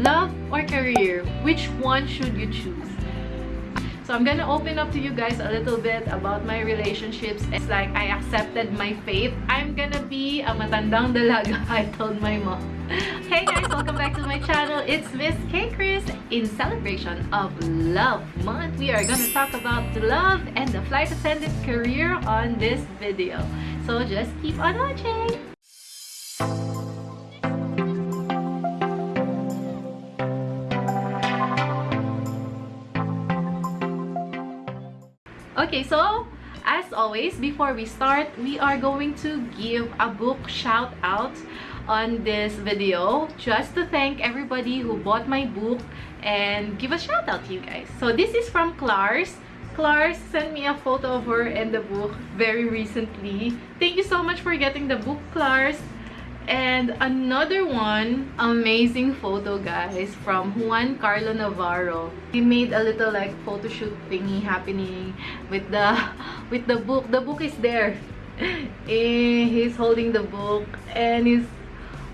Love or career? Which one should you choose? So I'm gonna open up to you guys a little bit about my relationships. It's like I accepted my fate. I'm gonna be a matandang dalaga, I told my mom. Hey guys, welcome back to my channel. It's Miss K Chris. In celebration of Love Month, we are gonna talk about the love and the flight attendant career on this video. So just keep on watching. Okay, so as always, before we start, we are going to give a book shout out on this video just to thank everybody who bought my book and give a shout out to you guys. So this is from Clars. Clars sent me a photo of her and the book very recently. Thank you so much for getting the book, Clars. And another one, amazing photo guys from Juan Carlo Navarro. He made a little like photo shoot thingy happening with the with the book. The book is there. Eh, he's holding the book and he's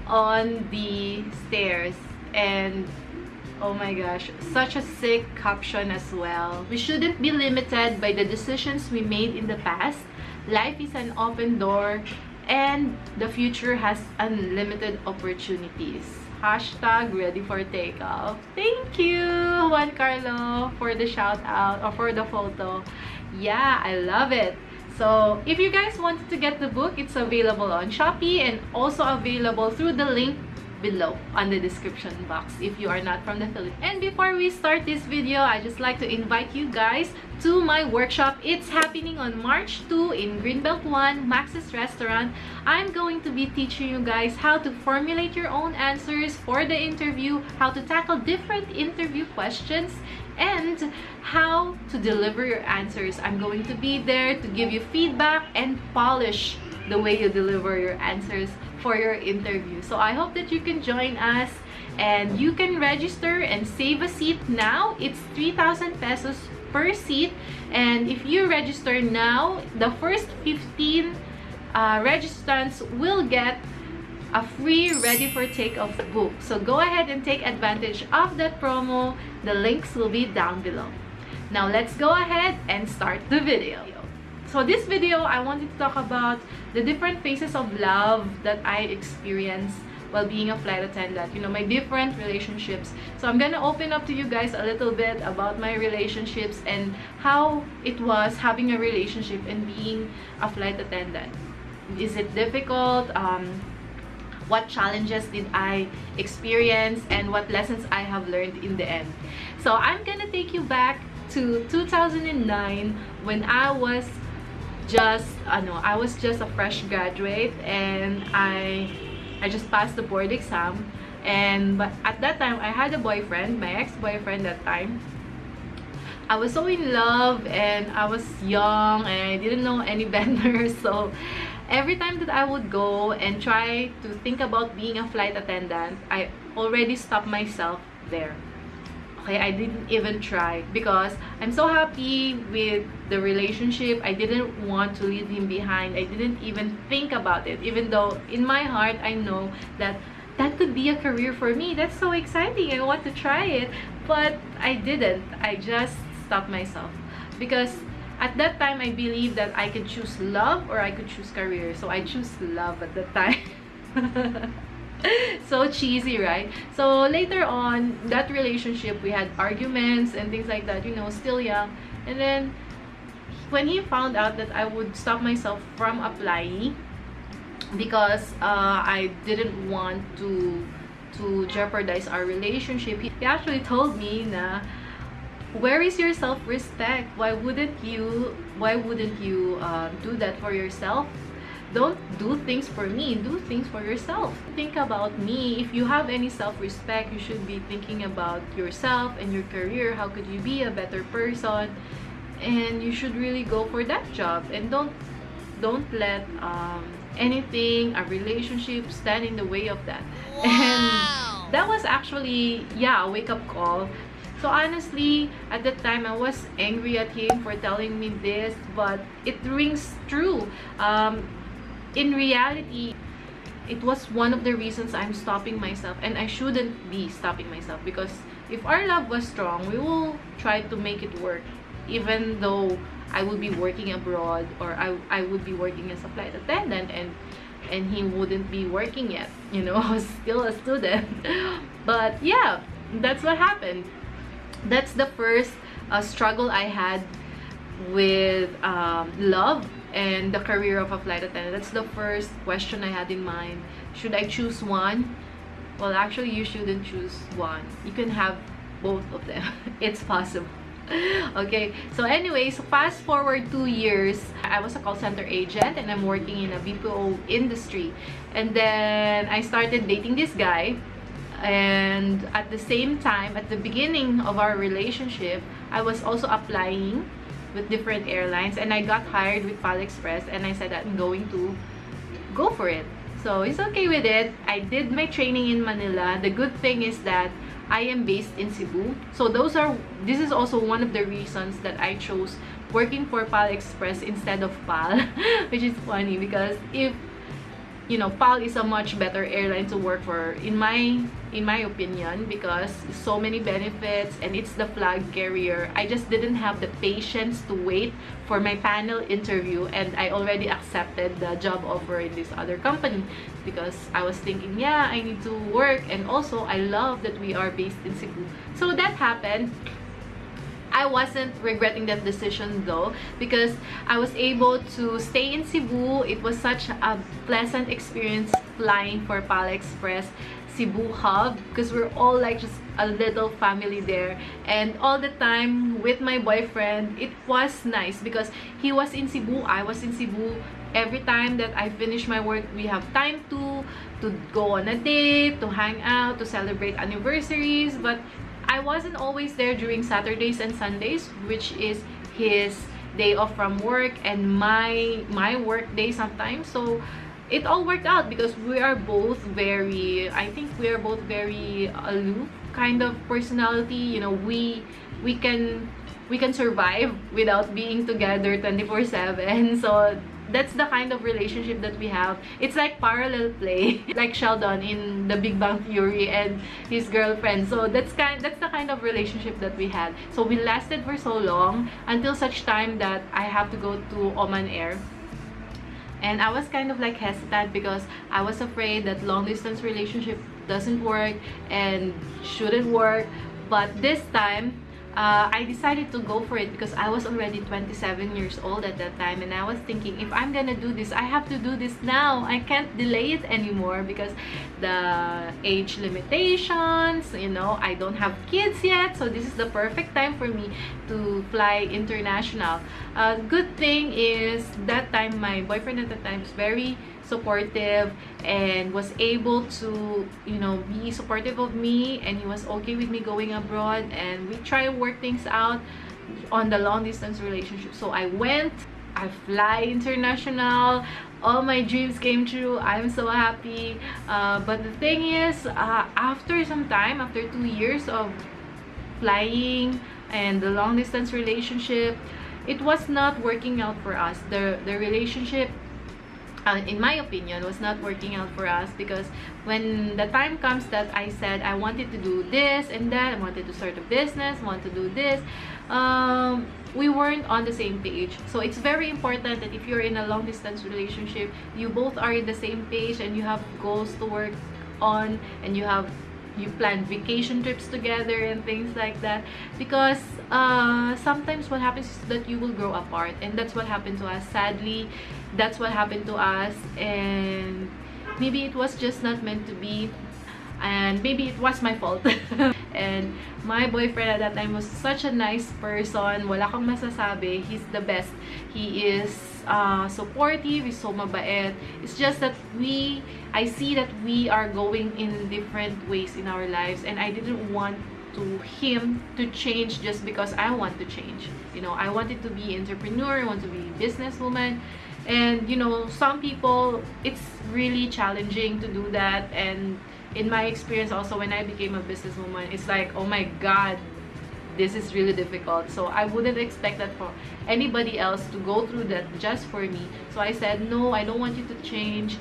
on the stairs and oh my gosh such a sick caption as well we shouldn't be limited by the decisions we made in the past life is an open door and the future has unlimited opportunities. Hashtag ready for takeoff. Thank you juan carlo for the shout out or for the photo. Yeah i love it. So if you guys wanted to get the book it's available on shopee and also available through the link below on the description box if you are not from the Philippines. And before we start this video, I just like to invite you guys to my workshop. It's happening on March 2 in Greenbelt 1, Max's Restaurant. I'm going to be teaching you guys how to formulate your own answers for the interview, how to tackle different interview questions, and how to deliver your answers. I'm going to be there to give you feedback and polish the way you deliver your answers for your interview. So I hope that you can join us and you can register and save a seat now. It's 3,000 pesos per seat and if you register now, the first 15 uh, registrants will get a free ready for takeoff book. So go ahead and take advantage of that promo. The links will be down below. Now let's go ahead and start the video. So this video, I wanted to talk about the different phases of love that I experienced while being a flight attendant. You know, my different relationships. So I'm gonna open up to you guys a little bit about my relationships and how it was having a relationship and being a flight attendant. Is it difficult? Um, what challenges did I experience and what lessons I have learned in the end. So I'm gonna take you back to 2009 when I was just ano, I was just a fresh graduate and I I just passed the board exam. And but at that time I had a boyfriend, my ex-boyfriend that time. I was so in love and I was young and I didn't know any better. So every time that I would go and try to think about being a flight attendant, I already stopped myself there okay i didn't even try because i'm so happy with the relationship. I didn't want to leave him behind. I didn't even think about it even though in my heart i know that that could be a career for me. That's so exciting. I want to try it but i didn't. I just stopped myself because at that time i believed that i could choose love or i could choose career. So i choose love at that time so cheesy right? So later on that relationship we had arguments and things like that you know still young. And then when he found out that i would stop myself from applying because uh, i didn't want to to jeopardize our relationship he actually told me na where is your self-respect? Why wouldn't you why wouldn't you uh, do that for yourself don't do things for me do things for yourself. Think about me. If you have any self-respect you should be thinking about yourself and your career. How could you be a better person? And you should really go for that job. And don't don't let um, anything a relationship stand in the way of that. Wow. and that was actually yeah a wake-up call. So honestly, at that time, I was angry at him for telling me this, but it rings true. Um, in reality, it was one of the reasons I'm stopping myself and I shouldn't be stopping myself because if our love was strong, we will try to make it work even though I would be working abroad or I, I would be working as a flight attendant and and he wouldn't be working yet you know I was still a student. But yeah that's what happened. That's the first uh, struggle I had with um, love and the career of a flight attendant. That's the first question I had in mind. Should I choose one? Well actually you shouldn't choose one. You can have both of them. It's possible. Okay so anyways fast forward two years. I was a call center agent and i'm working in a bpo industry. And then i started dating this guy. And at the same time at the beginning of our relationship i was also applying with different airlines and i got hired with pal express and i said that i'm going to go for it. So it's okay with it. I did my training in manila. The good thing is that I am based in Cebu. So those are, this is also one of the reasons that I chose working for PAL Express instead of PAL, which is funny because if you know PAL is a much better airline to work for. In my in my opinion because so many benefits and it's the flag carrier. I just didn't have the patience to wait for my panel interview and I already accepted the job offer in this other company because I was thinking yeah I need to work and also I love that we are based in Cebu. So that happened. I wasn't regretting that decision though because I was able to stay in Cebu. It was such a pleasant experience flying for PAL Express Cebu hub because we're all like just a little family there. And all the time with my boyfriend it was nice because he was in Cebu I was in Cebu. Every time that I finish my work we have time to to go on a date to hang out to celebrate anniversaries. But I wasn't always there during Saturdays and Sundays, which is his day off from work and my my work day sometimes. So it all worked out because we are both very I think we are both very aloof kind of personality. You know, we we can we can survive without being together 24/7. So that's the kind of relationship that we have. It's like parallel play, like Sheldon in The Big Bang Theory and his girlfriend. So that's kind that's the kind of relationship that we had. So we lasted for so long until such time that I have to go to Oman Air. And I was kind of like hesitant because I was afraid that long distance relationship doesn't work and shouldn't work. But this time, uh, I decided to go for it because I was already 27 years old at that time and I was thinking if I'm gonna do this I have to do this now. I can't delay it anymore because the age limitations you know I don't have kids yet so this is the perfect time for me to fly international. Uh, good thing is that time my boyfriend at the time is very supportive and was able to you know be supportive of me and he was okay with me going abroad and we try to work things out on the long distance relationship. So i went i fly international all my dreams came true. I'm so happy. Uh, but the thing is uh, after some time after two years of flying and the long distance relationship it was not working out for us. The the relationship uh, in my opinion was not working out for us because when the time comes that I said I wanted to do this and that I wanted to start a business want to do this um, we weren't on the same page. So it's very important that if you're in a long distance relationship you both are in the same page and you have goals to work on and you have you plan vacation trips together and things like that. Because uh, sometimes what happens is that you will grow apart and that's what happened to us. Sadly that's what happened to us and maybe it was just not meant to be and maybe it was my fault. And my boyfriend at that time was such a nice person. Wala kang masasabi. He's the best. He is uh, supportive he's so mabait. It's just that we I see that we are going in different ways in our lives and I didn't want to him to change just because I want to change. You know I wanted to be entrepreneur I want to be businesswoman. And you know some people it's really challenging to do that. And in my experience also when I became a businesswoman it's like oh my god this is really difficult. So I wouldn't expect that for anybody else to go through that just for me. So I said no I don't want you to change.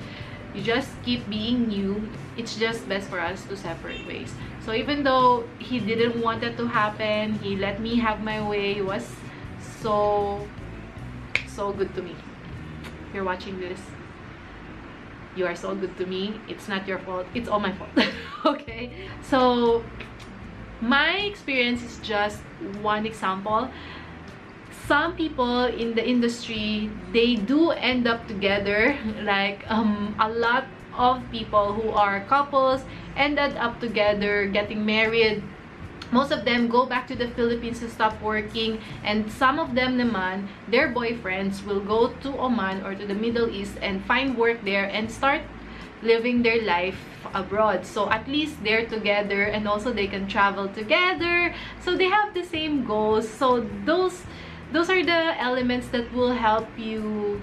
You just keep being you. It's just best for us to separate ways. So even though he didn't want that to happen he let me have my way. He was so so good to me. If you're watching this. You are so good to me. It's not your fault. It's all my fault. Okay? So my experience is just one example. Some people in the industry they do end up together like um, a lot of people who are couples ended up together getting married. Most of them go back to the Philippines to stop working and some of them naman their boyfriends will go to Oman or to the Middle East and find work there and start living their life abroad. So at least they're together and also they can travel together. So they have the same goals. So those those are the elements that will help you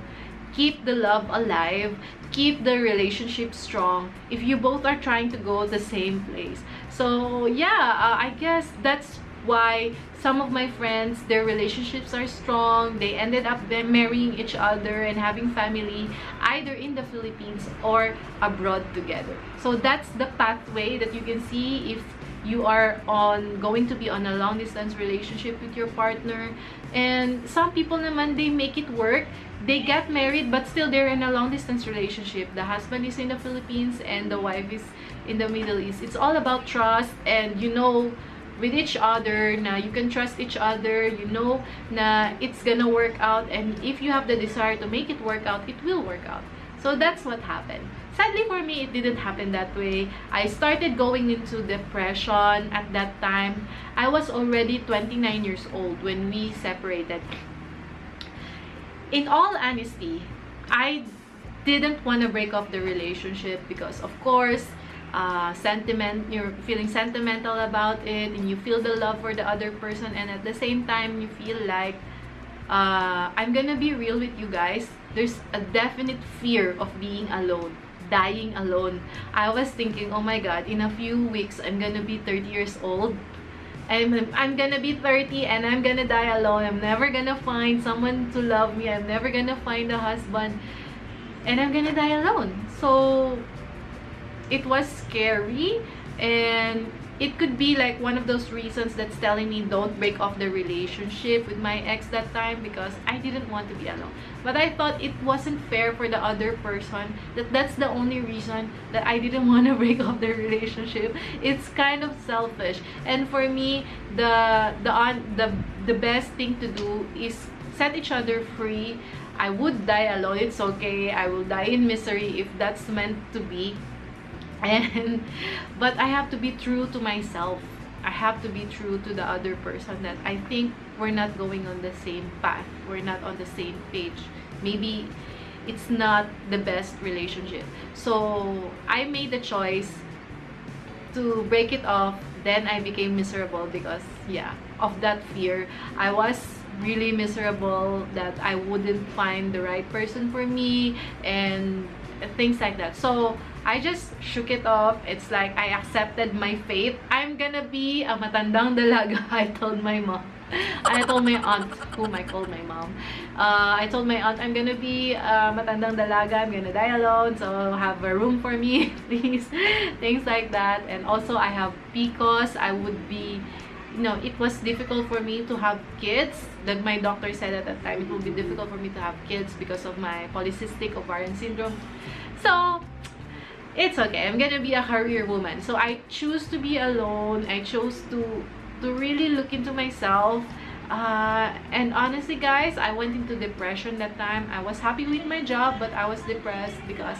keep the love alive keep the relationship strong if you both are trying to go the same place. So yeah uh, i guess that's why some of my friends their relationships are strong. They ended up marrying each other and having family either in the philippines or abroad together. So that's the pathway that you can see if you are on going to be on a long distance relationship with your partner. And some people naman they make it work. They get married but still they're in a long distance relationship. The husband is in the philippines and the wife is in the middle east. It's all about trust and you know with each other na you can trust each other you know na it's gonna work out and if you have the desire to make it work out it will work out. So that's what happened. Sadly for me it didn't happen that way. I started going into depression at that time. I was already 29 years old when we separated. In all honesty i didn't want to break off the relationship because of course uh, sentiment you're feeling sentimental about it and you feel the love for the other person and at the same time you feel like uh, I'm gonna be real with you guys there's a definite fear of being alone dying alone. I was thinking, oh my god, in a few weeks, I'm gonna be 30 years old. I'm, I'm gonna be 30 and I'm gonna die alone. I'm never gonna find someone to love me. I'm never gonna find a husband. And I'm gonna die alone. So, it was scary. And it could be like one of those reasons that's telling me don't break off the relationship with my ex that time because I didn't want to be alone. But I thought it wasn't fair for the other person that that's the only reason that I didn't want to break off the relationship. It's kind of selfish. And for me, the the on the the best thing to do is set each other free. I would die alone. It's okay. I will die in misery if that's meant to be and but i have to be true to myself. I have to be true to the other person that i think we're not going on the same path. We're not on the same page. Maybe it's not the best relationship. So i made the choice to break it off. Then i became miserable because yeah of that fear. I was really miserable that i wouldn't find the right person for me and things like that. So I just shook it off. It's like I accepted my fate. I'm gonna be a matandang dalaga. I told my mom. I told my aunt, whom I called my mom. Uh, I told my aunt I'm gonna be a matandang dalaga. I'm gonna die alone. So have a room for me, please. Things like that. And also I have PCOS. I would be you know, it was difficult for me to have kids. That my doctor said at that time it would be difficult for me to have kids because of my polycystic ovarian syndrome. So it's okay i'm gonna be a career woman. So i choose to be alone. I chose to to really look into myself. Uh, and honestly guys i went into depression that time. I was happy with my job but i was depressed because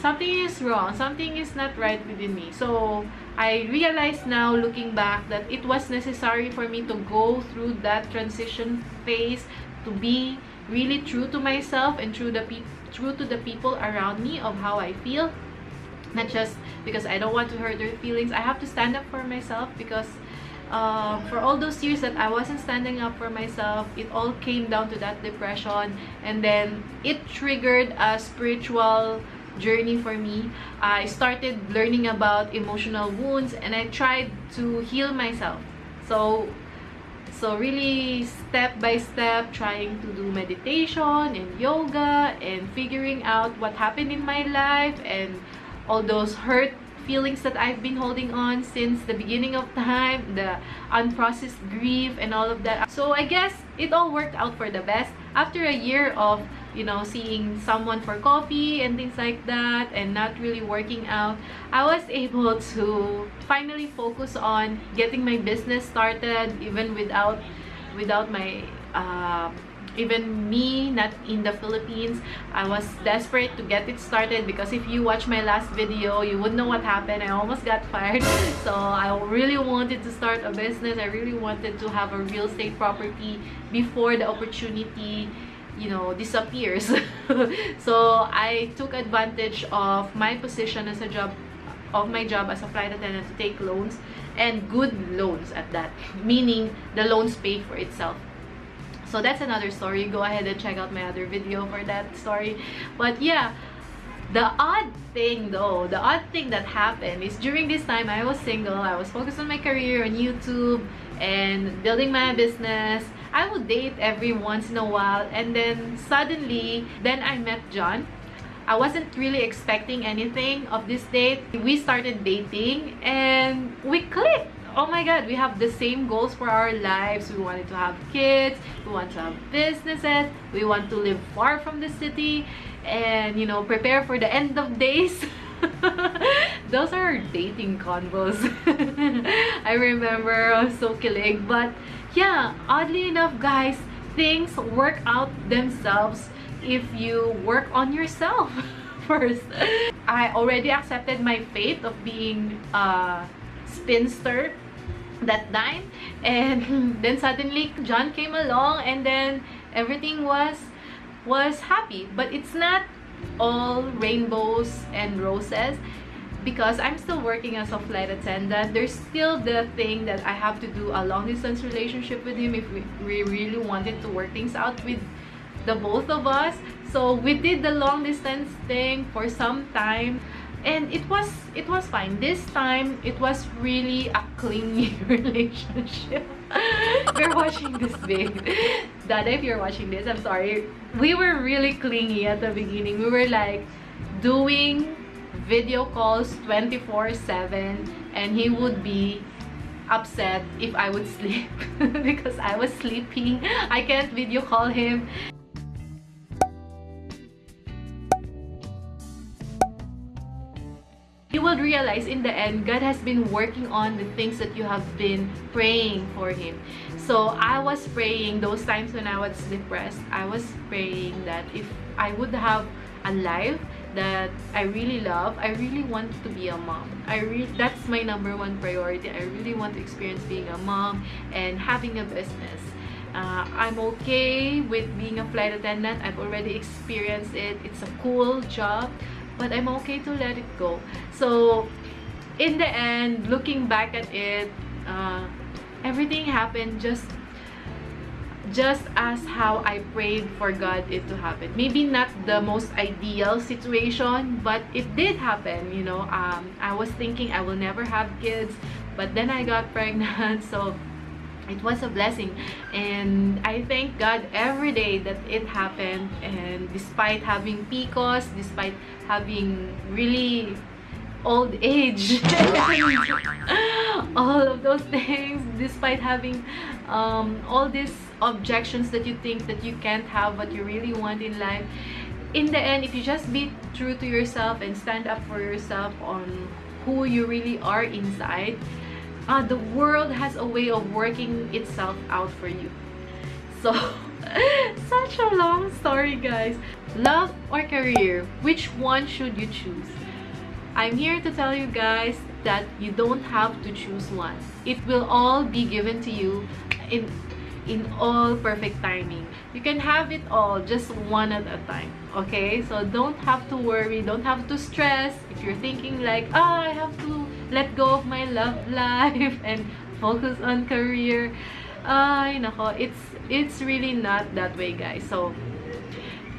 something is wrong. Something is not right within me. So i realized now looking back that it was necessary for me to go through that transition phase to be really true to myself and true the true to the people around me of how i feel not just because I don't want to hurt their feelings. I have to stand up for myself because uh, for all those years that I wasn't standing up for myself, it all came down to that depression. And then it triggered a spiritual journey for me. I started learning about emotional wounds and I tried to heal myself. So So really step by step trying to do meditation and yoga and figuring out what happened in my life and all those hurt feelings that I've been holding on since the beginning of time, the unprocessed grief and all of that. So I guess it all worked out for the best. After a year of, you know, seeing someone for coffee and things like that and not really working out, I was able to finally focus on getting my business started even without without my uh, even me not in the Philippines I was desperate to get it started because if you watch my last video you would know what happened. I almost got fired. So I really wanted to start a business. I really wanted to have a real estate property before the opportunity you know disappears. So I took advantage of my position as a job of my job as a flight attendant to take loans and good loans at that meaning the loans pay for itself so that's another story. Go ahead and check out my other video for that story. But yeah the odd thing though the odd thing that happened is during this time i was single i was focused on my career on youtube and building my business. I would date every once in a while and then suddenly then i met john. I wasn't really expecting anything of this date. We started dating and we clicked oh my god we have the same goals for our lives. We wanted to have kids we want to have businesses we want to live far from the city and you know prepare for the end of days. Those are dating convos i remember i was so killing but yeah oddly enough guys things work out themselves if you work on yourself first. I already accepted my fate of being a spinster that time. And then suddenly John came along and then everything was was happy. But it's not all rainbows and roses because I'm still working as a flight attendant. There's still the thing that I have to do a long distance relationship with him if we, we really wanted to work things out with the both of us. So we did the long distance thing for some time and it was it was fine. This time it was really a clingy relationship. You're watching this babe dada if you're watching this i'm sorry. We were really clingy at the beginning. We were like doing video calls 24 7 and he would be upset if i would sleep because i was sleeping. I can't video call him will realize in the end God has been working on the things that you have been praying for him. So I was praying those times when I was depressed. I was praying that if I would have a life that I really love I really want to be a mom. I really that's my number one priority. I really want to experience being a mom and having a business. Uh, I'm okay with being a flight attendant. I've already experienced it. It's a cool job but I'm okay to let it go. So, in the end, looking back at it, uh, everything happened just just as how I prayed for God it to happen. Maybe not the most ideal situation, but it did happen, you know. Um, I was thinking I will never have kids, but then I got pregnant, so it was a blessing. And i thank god every day that it happened. And despite having pcos despite having really old age all of those things despite having um, all these objections that you think that you can't have what you really want in life in the end if you just be true to yourself and stand up for yourself on who you really are inside uh, the world has a way of working itself out for you. So such a long story guys. Love or career which one should you choose? I'm here to tell you guys that you don't have to choose one. It will all be given to you in in all perfect timing. You can have it all just one at a time okay? So don't have to worry don't have to stress. If you're thinking like ah i have to let go of my love life and focus on career. Ay nako it's it's really not that way guys. So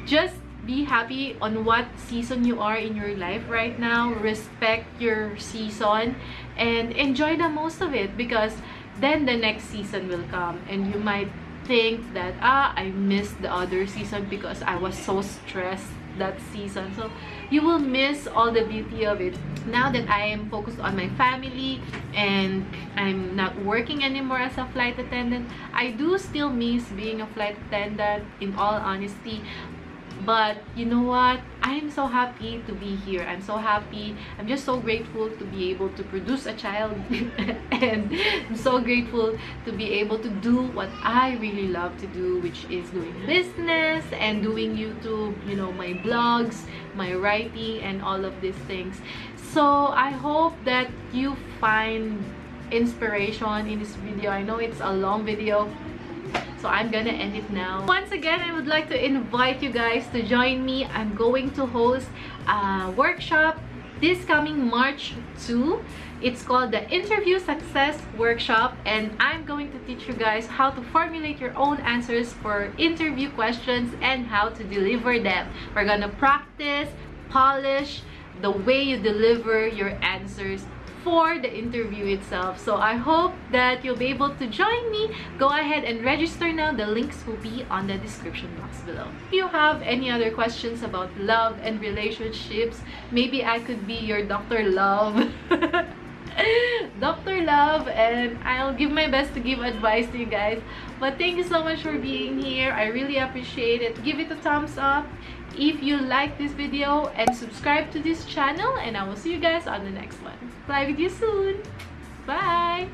just be happy on what season you are in your life right now. Respect your season and enjoy the most of it because then the next season will come and you might think that ah i missed the other season because i was so stressed that season. So you will miss all the beauty of it. Now that i am focused on my family and i'm not working anymore as a flight attendant i do still miss being a flight attendant in all honesty but you know what? I'm so happy to be here. I'm so happy. I'm just so grateful to be able to produce a child. And i'm so grateful to be able to do what i really love to do which is doing business and doing youtube you know my blogs my writing and all of these things. So i hope that you find inspiration in this video. I know it's a long video so i'm gonna end it now. Once again i would like to invite you guys to join me. I'm going to host a workshop this coming march 2 it's called the interview success workshop and i'm going to teach you guys how to formulate your own answers for interview questions and how to deliver them. We're gonna practice polish the way you deliver your answers for the interview itself. So I hope that you'll be able to join me. Go ahead and register now. The links will be on the description box below. If you have any other questions about love and relationships, maybe I could be your Dr. Love. Dr. Love and I'll give my best to give advice to you guys. But thank you so much for being here. I really appreciate it. Give it a thumbs up if you like this video and subscribe to this channel and I will see you guys on the next one. Bye with you soon. Bye!